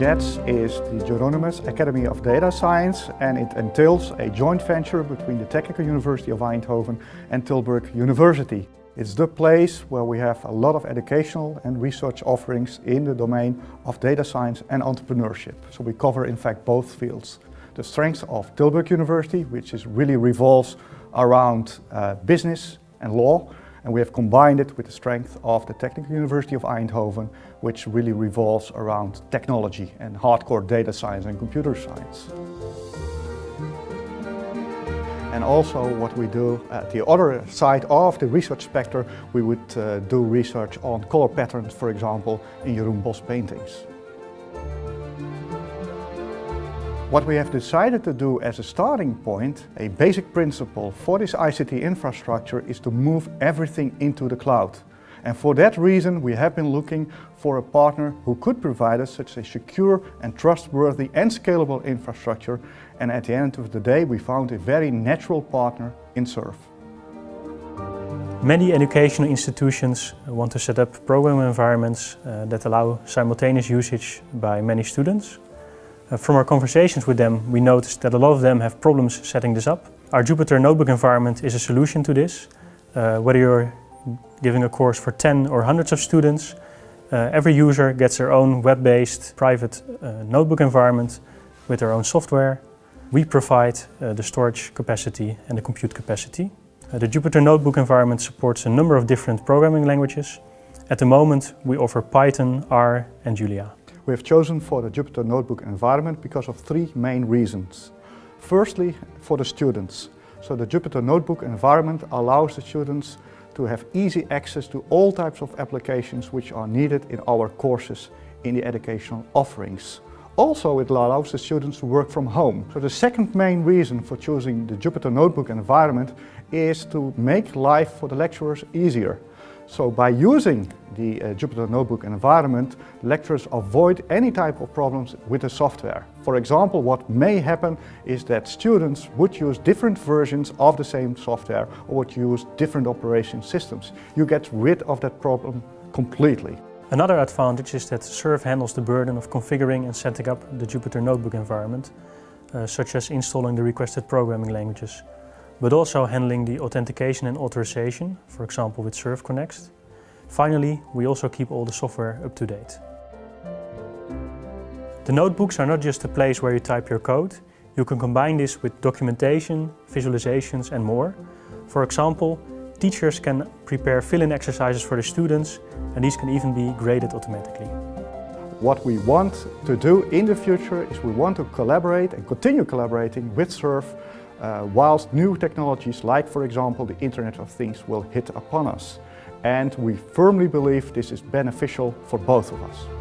JADS is the Jheronimus Academy of Data Science and it entails a joint venture between the Technical University of Eindhoven and Tilburg University. It's the place where we have a lot of educational and research offerings in the domain of data science and entrepreneurship. So we cover in fact both fields. The strengths of Tilburg University, which is really revolves around uh, business and law, and we have combined it with the strength of the Technical University of Eindhoven, which really revolves around technology and hardcore data science and computer science. And also what we do at the other side of the research spectrum, we would uh, do research on color patterns, for example, in Jeroen Bosch paintings. What we have decided to do as a starting point, a basic principle for this ICT infrastructure is to move everything into the cloud. And for that reason, we have been looking for a partner who could provide us such a secure and trustworthy and scalable infrastructure. And at the end of the day, we found a very natural partner in SURF. Many educational institutions want to set up program environments uh, that allow simultaneous usage by many students. Uh, from our conversations with them, we noticed that a lot of them have problems setting this up. Our Jupyter Notebook environment is a solution to this. Uh, whether you're giving a course for 10 or hundreds of students, uh, every user gets their own web-based private uh, notebook environment with their own software. We provide uh, the storage capacity and the compute capacity. Uh, the Jupyter Notebook environment supports a number of different programming languages. At the moment, we offer Python, R and Julia. We have chosen for the Jupyter Notebook environment because of three main reasons. Firstly, for the students. So the Jupyter Notebook environment allows the students to have easy access to all types of applications which are needed in our courses in the educational offerings. Also, it allows the students to work from home. So the second main reason for choosing the Jupyter Notebook environment is to make life for the lecturers easier. So by using the uh, Jupyter Notebook environment, lecturers avoid any type of problems with the software. For example, what may happen is that students would use different versions of the same software or would use different operation systems. You get rid of that problem completely. Another advantage is that SURF handles the burden of configuring and setting up the Jupyter Notebook environment, uh, such as installing the requested programming languages but also handling the authentication and authorization, for example with SURF Connext. Finally, we also keep all the software up to date. The notebooks are not just a place where you type your code. You can combine this with documentation, visualizations and more. For example, teachers can prepare fill-in exercises for the students and these can even be graded automatically. What we want to do in the future is we want to collaborate and continue collaborating with SURF uh, whilst new technologies like for example the Internet of Things will hit upon us. And we firmly believe this is beneficial for both of us.